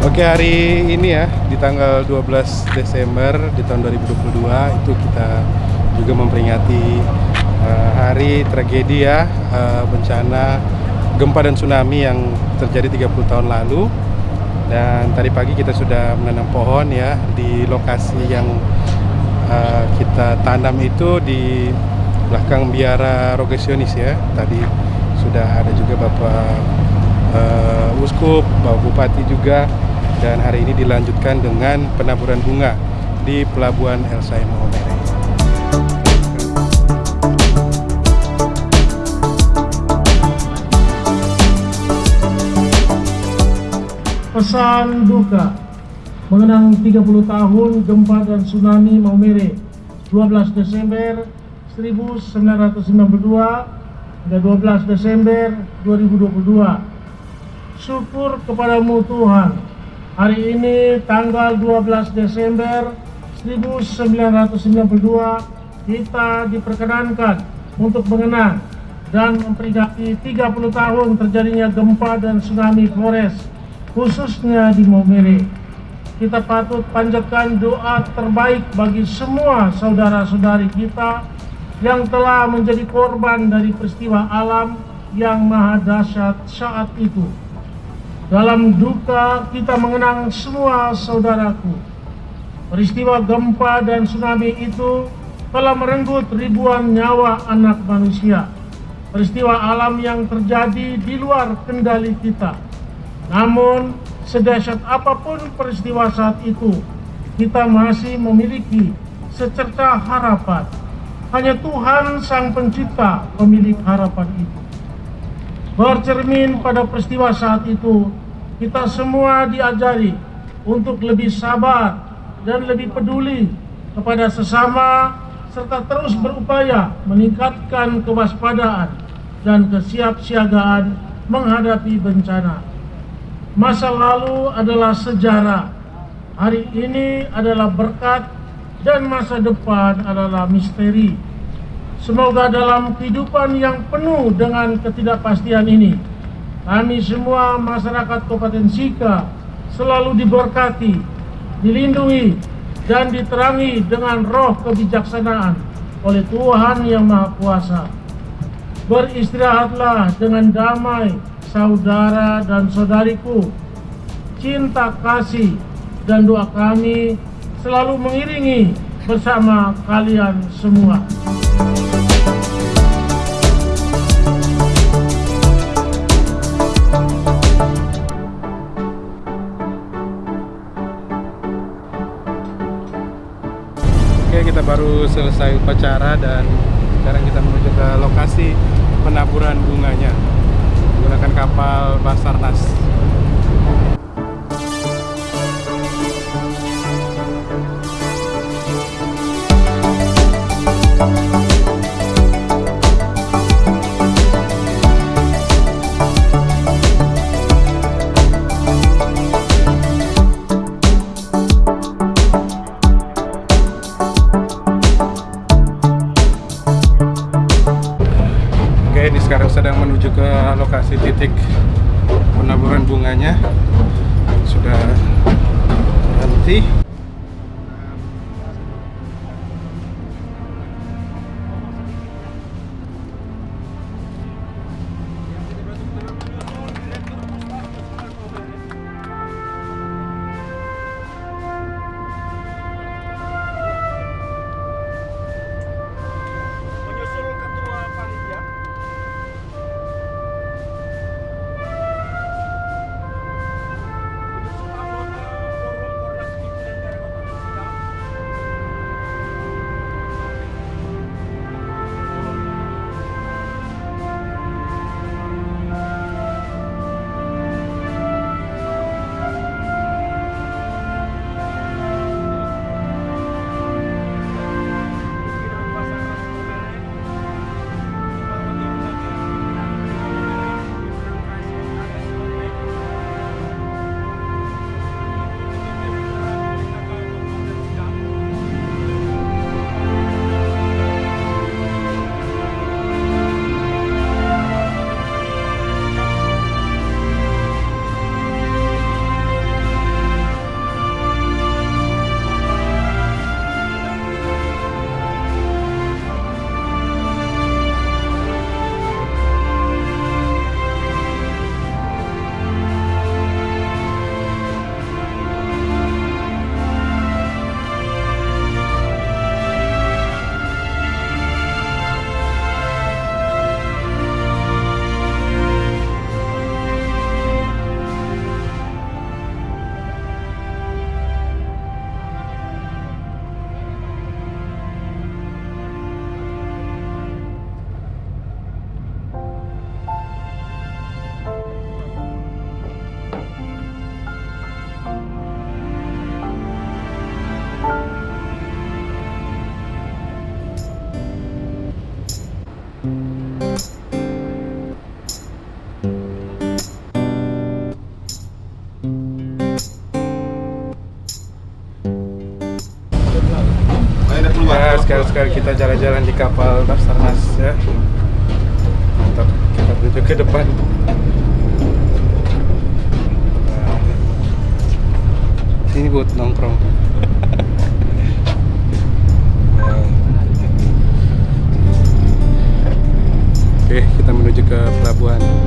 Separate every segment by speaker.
Speaker 1: Oke hari ini ya di tanggal 12 Desember di tahun 2022 itu kita juga memperingati uh, hari tragedi ya uh, bencana gempa dan tsunami yang terjadi 30 tahun lalu. Dan tadi pagi kita sudah menanam pohon ya di lokasi yang uh, kita tanam itu di belakang biara Rogesionis ya. Tadi sudah ada juga Bapak uh, Uskup, Bapak Bupati juga dan hari ini dilanjutkan dengan penaburan bunga di Pelabuhan El Saim Maumere.
Speaker 2: Pesan duka. Mengenang 30 tahun gempa dan tsunami Maumere 12 Desember 1992 hingga 12 Desember 2022 syukur kepadamu Tuhan hari ini tanggal 12 Desember 1992 kita diperkenankan untuk mengenang dan memperingati 30 tahun terjadinya gempa dan tsunami Flores khususnya di Maumere kita patut panjatkan doa terbaik bagi semua saudara-saudari kita yang telah menjadi korban dari peristiwa alam yang maha dahsyat saat itu. Dalam duka kita mengenang semua saudaraku. Peristiwa gempa dan tsunami itu telah merenggut ribuan nyawa anak manusia. Peristiwa alam yang terjadi di luar kendali kita. Namun sedahsyat apa pun peristiwa saat itu, kita masih memiliki secerca harapan. Hanya Tuhan Sang Pencipta pemilik harapan itu. Bercermin pada peristiwa saat itu, kita semua diajari untuk lebih sabar dan lebih peduli kepada sesama serta terus berupaya meningkatkan kewaspadaan dan kesiapsiagaan menghadapi bencana. Masa lalu adalah sejarah, hari ini adalah berkat, dan masa depan adalah misteri. Semoga dalam kehidupan yang penuh dengan ketidakpastian ini, kami semua masyarakat Kabupaten Sika selalu diberkati, dilindungi, dan diterangi dengan roh kebijaksanaan oleh Tuhan Yang Maha Kuasa. Beristirahatlah dengan damai saudara dan saudariku, cinta kasih dan doa kami selalu mengiringi bersama kalian semua.
Speaker 1: Selesai upacara dan sekarang kita menuju ke lokasi penaburan bunganya menggunakan kapal Basarnas. Oke, Sudah berhenti. Kali kita jalan-jalan di kapal Basarnas ya. Mantap, kita menuju ke depan. Nah, sini buat nongkrong. Oke, kita menuju ke pelabuhan.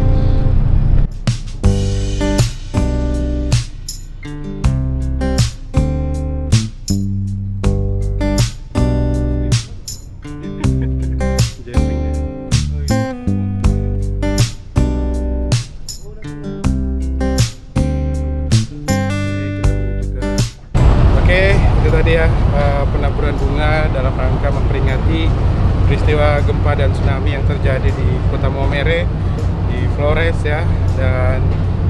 Speaker 1: Tsunami yang terjadi di Kota Maumere di Flores ya dan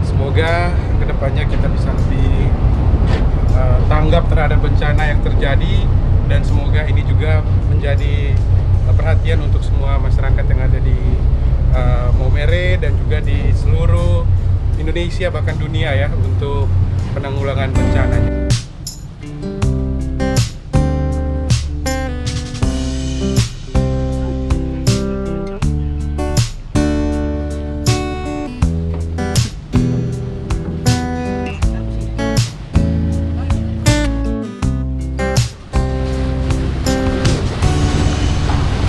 Speaker 1: semoga ke depannya kita bisa lebih eh, tanggap terhadap bencana yang terjadi dan semoga ini juga menjadi eh, perhatian untuk semua masyarakat yang ada di eh, Maumere dan juga di seluruh Indonesia bahkan dunia ya untuk penanggulangan bencananya.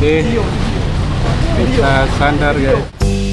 Speaker 1: Oke, kita sandar guys.